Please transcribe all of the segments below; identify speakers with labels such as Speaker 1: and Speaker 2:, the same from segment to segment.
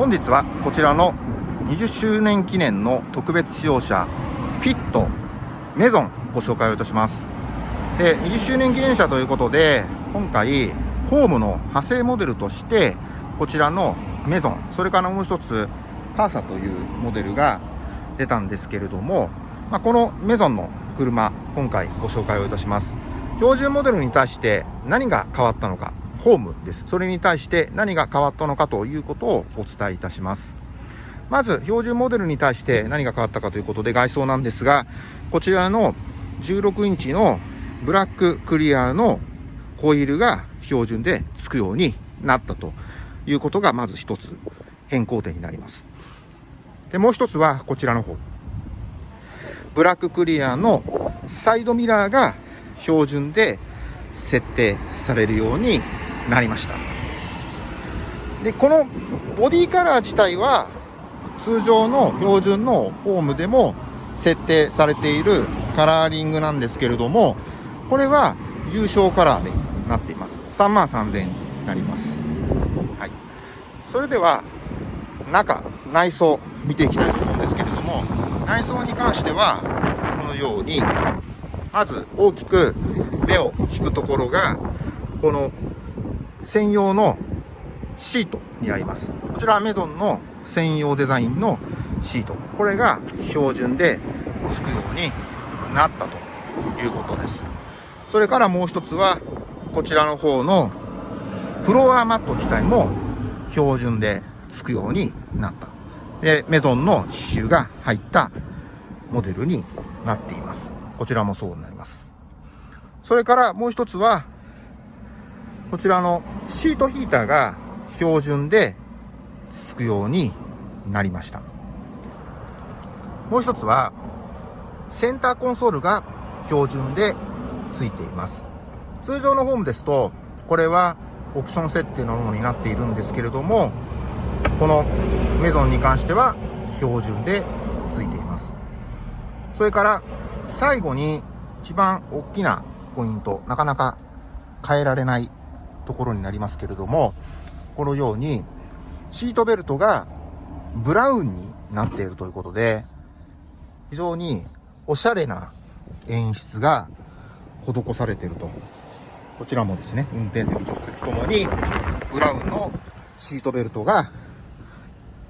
Speaker 1: 本日はこちらの20周年記念の特別使用車フィットメゾンご紹介をいたします。で20周年記念車ということで今回ホームの派生モデルとしてこちらのメゾンそれからもう一つカーサというモデルが出たんですけれども、まあ、このメゾンの車今回ご紹介をいたします。標準モデルに対して何が変わったのかホームです。それに対して何が変わったのかということをお伝えいたします。まず標準モデルに対して何が変わったかということで外装なんですがこちらの16インチのブラッククリアのホイールが標準でつくようになったということがまず一つ変更点になります。でもう一つはこちらの方。ブラッククリアのサイドミラーが標準で設定されるようになりました。でこのボディカラー自体は通常の標準のフォームでも設定されているカラーリングなんですけれどもこれは優勝カラーでなっています。3万3000円になります、はい、それでは中内装見ていきたいと思うんですけれども内装に関してはこのようにまず大きく目を引くところがこの専用のシートになります。こちらはメゾンの専用デザインのシート。これが標準でつくようになったということです。それからもう一つはこちらの方のフロアマット自体も標準でつくようになった。でメゾンの刺繍が入ったモデルになっています。こちらもそうになります。それからもう一つはこちらのシートヒーターが標準でつくようになりました。もう一つはセンターコンソールが標準でついています。通常のホームですとこれはオプション設定のものになっているんですけれどもこのメゾンに関しては標準でついています。それから最後に一番大きなポイントなかなか変えられないところになりますけれどもこのようにシートベルトがブラウンになっているということで非常におしゃれな演出が施されていると。こちらもですね運転席助手席ともにブラウンのシートベルトが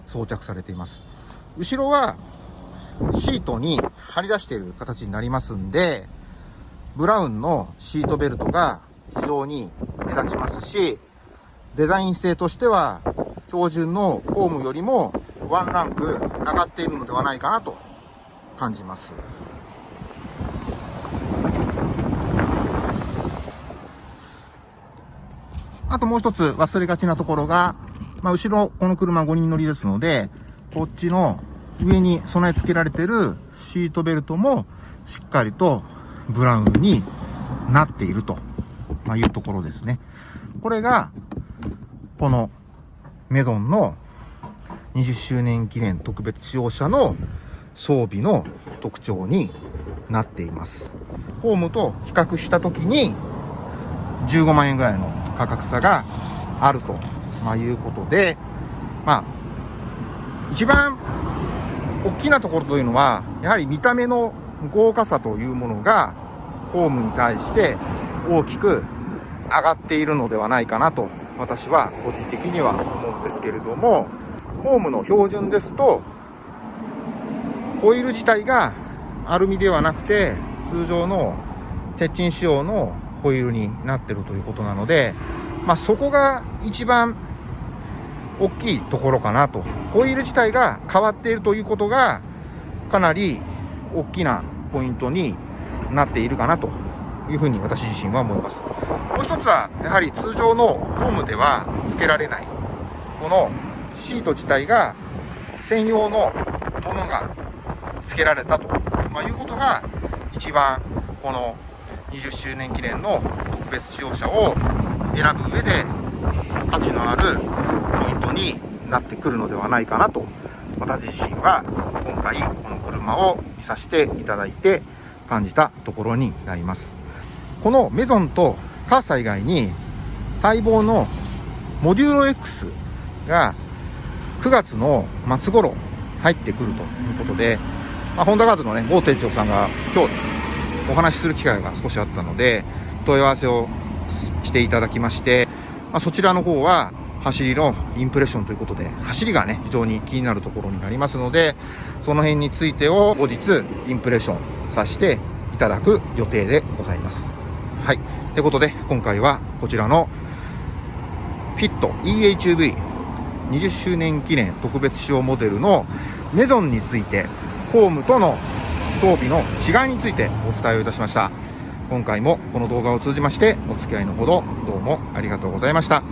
Speaker 1: 装着されています。後ろはシートに張り出している形になりますんでブラウンのシートベルトが非常に目立ちますしデザイン性としては標準のフォームよりもワンランク上がっているのではないかなと感じます。あともう一つ忘れがちなところが、まあ、後ろ、この車5人乗りですので、こっちの上に備え付けられてるシートベルトもしっかりとブラウンになっていると、まいうところですね。これが、このメゾンの20周年記念特別使用車の装備の特徴になっています。ホームと比較した時に15万円ぐらいの価格差があると、まあ、いうことで、まあ、一番大きなところというのは、やはり見た目の豪華さというものが、ホームに対して大きく上がっているのではないかなと、私は個人的には思うんですけれども、ホームの標準ですと、ホイール自体がアルミではなくて、通常の鉄筋仕様のホイールになってるということなので、まあ、そこが一番大きいところかなと。ホイール自体が変わっているということが、かなり大きなポイントになっているかなというふうに私自身は思います。もう一つは、やはり通常のホームでは付けられない、このシート自体が専用のものが付けられたと、まあ、いうことが一番この20周年記念の特別使用車を選ぶ上で価値のあるポイントになってくるのではないかなと私自身は今回この車を見させていただいて感じたところになります。このメゾンとカーサ以外に待望のモデューロ X が9月の末頃入ってくるということで、まあ、ホンダガーズのね、某店長さんが今日お話しする機会が少しあったので、問い合わせをしていただきまして、まあ、そちらの方は走りのインプレッションということで、走りがね、非常に気になるところになりますので、その辺についてを後日インプレッションさせていただく予定でございます。はい。ということで、今回はこちらのフィット EHV20 周年記念特別仕様モデルのメゾンについて、ホームとの装備の違いについてお伝えをいたしました。今回もこの動画を通じましてお付き合いのほどどうもありがとうございました。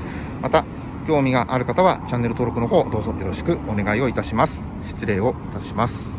Speaker 1: また、興味がある方はチャンネル登録の方どうぞよろしくお願いをいたします。失礼をいたします。